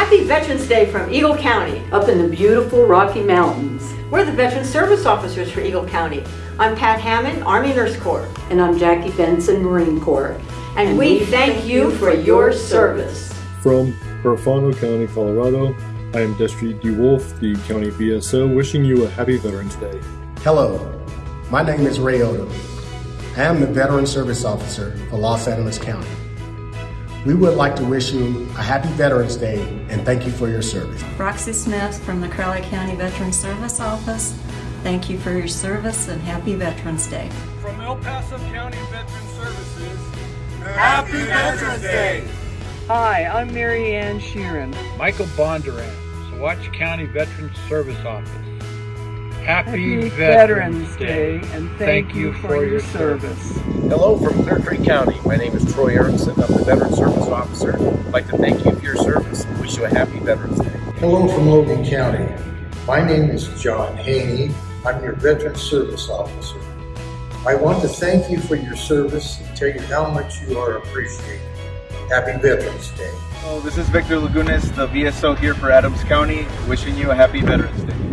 Happy Veterans Day from Eagle County. up in the beautiful Rocky Mountains. We're the Veteran Service Officers for Eagle County. I'm Pat Hammond, Army Nurse Corps, And I'm Jackie Benson, Marine Corps. and we thank you for your service. From Garfield County, Colorado, I am Destry DeWolf, the County VSO, wishing you a happy Veterans Day. Hello, my name is Ray Odom. I am the Veteran Service Officer for Las Animas County. We would like to wish you a happy Veterans Day and thank you for your service. Roxy Smith from the Crowley County Veteran Service Office. Thank you for your service and happy Veterans Day. From El Paso County Veterans Services, Happy Veterans Day! Hi, I'm Mary Ann Sheeran. Michael Bondurant, Saguache County Veterans Service Office. Happy, Happy Veterans Day, and thank you for your service. Hello from Clear Creek County. My name is Troy Aronson. I'm the Veteran Service Officer. I'd like to thank you for your service and wish you a happy Veterans Day. Hello from Logan County. My name is John Haney. I'm your Veteran Service Officer. I want to thank you for your service and tell you how much you are appreciated. Happy Veterans Day. Hello, this is Victor Lagunas, the VSO here for Adams County, wishing you a happy Veterans Day.